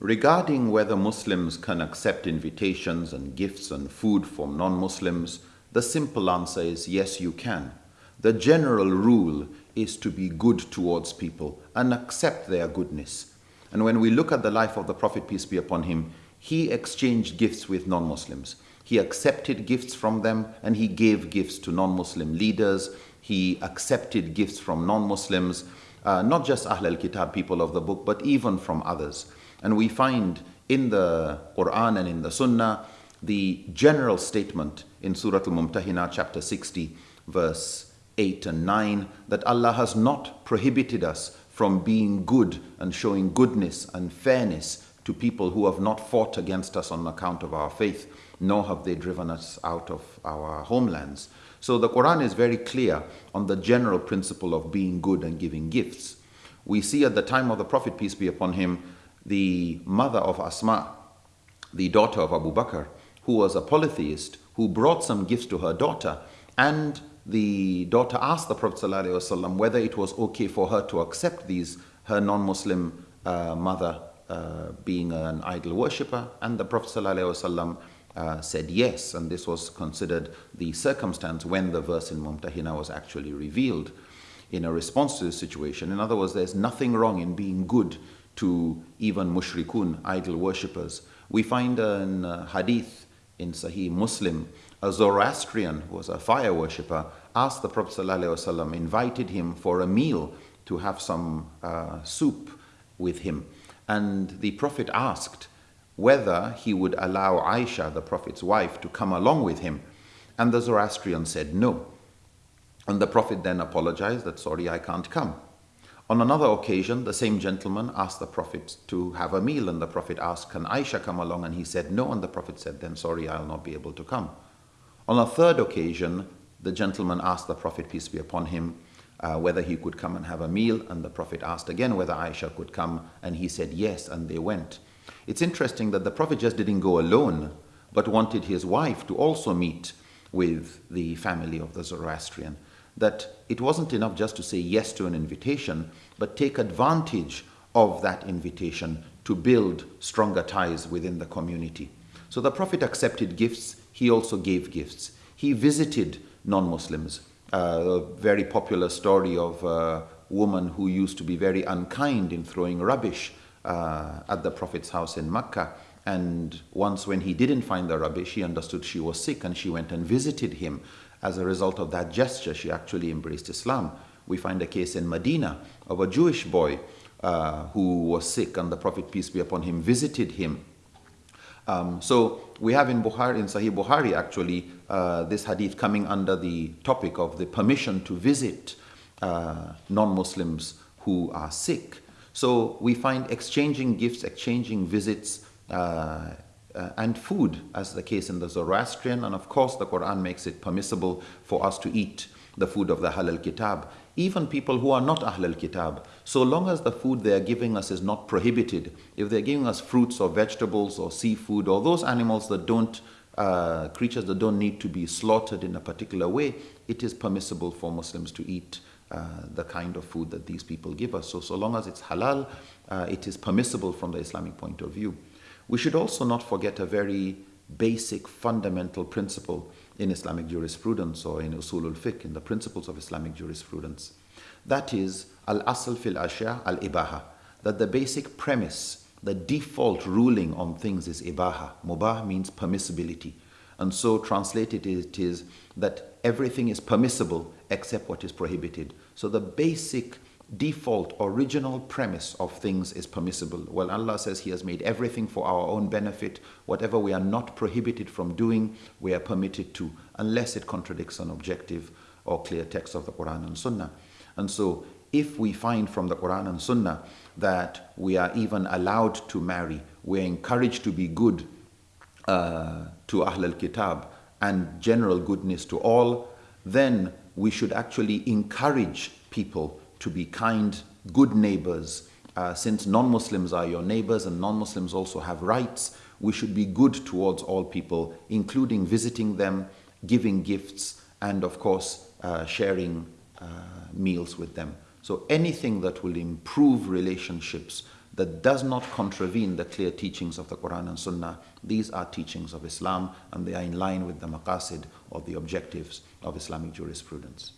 Regarding whether Muslims can accept invitations and gifts and food from non Muslims, the simple answer is yes, you can. The general rule is to be good towards people and accept their goodness. And when we look at the life of the Prophet, peace be upon him, he exchanged gifts with non Muslims. He accepted gifts from them and he gave gifts to non Muslim leaders. He accepted gifts from non Muslims, uh, not just Ahl al Kitab, people of the book, but even from others. And we find in the Quran and in the Sunnah the general statement in Surah Al Mumtahina, chapter 60, verse 8 and 9, that Allah has not prohibited us from being good and showing goodness and fairness to people who have not fought against us on account of our faith, nor have they driven us out of our homelands. So the Quran is very clear on the general principle of being good and giving gifts. We see at the time of the Prophet, peace be upon him, the mother of Asma, the daughter of Abu Bakr, who was a polytheist, who brought some gifts to her daughter, and the daughter asked the Prophet ﷺ whether it was okay for her to accept these, her non Muslim uh, mother uh, being an idol worshipper, and the Prophet ﷺ, uh, said yes, and this was considered the circumstance when the verse in Mumtahina was actually revealed in a response to the situation. In other words, there's nothing wrong in being good to even mushrikun, idol worshippers. We find in hadith in Sahih Muslim, a Zoroastrian who was a fire worshipper asked the Prophet ﷺ, invited him for a meal to have some uh, soup with him. And the Prophet asked whether he would allow Aisha, the Prophet's wife, to come along with him. And the Zoroastrian said no. And the Prophet then apologized that, sorry, I can't come. On another occasion, the same gentleman asked the Prophet to have a meal, and the Prophet asked, Can Aisha come along? And he said no, and the Prophet said, Then sorry, I'll not be able to come. On a third occasion, the gentleman asked the Prophet, peace be upon him, uh, whether he could come and have a meal. And the Prophet asked again whether Aisha could come, and he said yes, and they went. It's interesting that the Prophet just didn't go alone, but wanted his wife to also meet with the family of the Zoroastrian. That it wasn't enough just to say yes to an invitation, but take advantage of that invitation to build stronger ties within the community. So the Prophet accepted gifts, he also gave gifts. He visited non Muslims uh, a very popular story of a woman who used to be very unkind in throwing rubbish uh, at the Prophet's house in Mecca. And once, when he didn't find the rubbish, he understood she was sick and she went and visited him. As a result of that gesture, she actually embraced Islam. We find a case in Medina of a Jewish boy uh, who was sick, and the Prophet, peace be upon him, visited him um, so we have in Bukhari, in Sahih Bukhari actually, uh, this hadith coming under the topic of the permission to visit uh, non-Muslims who are sick. So we find exchanging gifts, exchanging visits, uh, uh, and food, as the case in the Zoroastrian, and of course the Quran makes it permissible for us to eat the food of the Ahl al Kitab even people who are not Ahlul Kitab, so long as the food they are giving us is not prohibited, if they're giving us fruits or vegetables or seafood or those animals that don't, uh, creatures that don't need to be slaughtered in a particular way, it is permissible for Muslims to eat uh, the kind of food that these people give us. So, so long as it's halal, uh, it is permissible from the Islamic point of view. We should also not forget a very basic fundamental principle in Islamic jurisprudence or in usulul fiqh, in the principles of Islamic jurisprudence. That is al-asl fil ashya al-ibaha, that the basic premise, the default ruling on things is ibaha. Mubah means permissibility. And so translated it is that everything is permissible except what is prohibited. So the basic default original premise of things is permissible. Well, Allah says He has made everything for our own benefit. Whatever we are not prohibited from doing, we are permitted to, unless it contradicts an objective or clear text of the Quran and Sunnah. And so, if we find from the Quran and Sunnah that we are even allowed to marry, we're encouraged to be good uh, to Ahl al Kitab and general goodness to all, then we should actually encourage people to be kind, good neighbors. Uh, since non Muslims are your neighbors and non Muslims also have rights, we should be good towards all people, including visiting them, giving gifts, and of course, uh, sharing uh, meals with them. So anything that will improve relationships that does not contravene the clear teachings of the Quran and Sunnah, these are teachings of Islam and they are in line with the maqasid or the objectives of Islamic jurisprudence.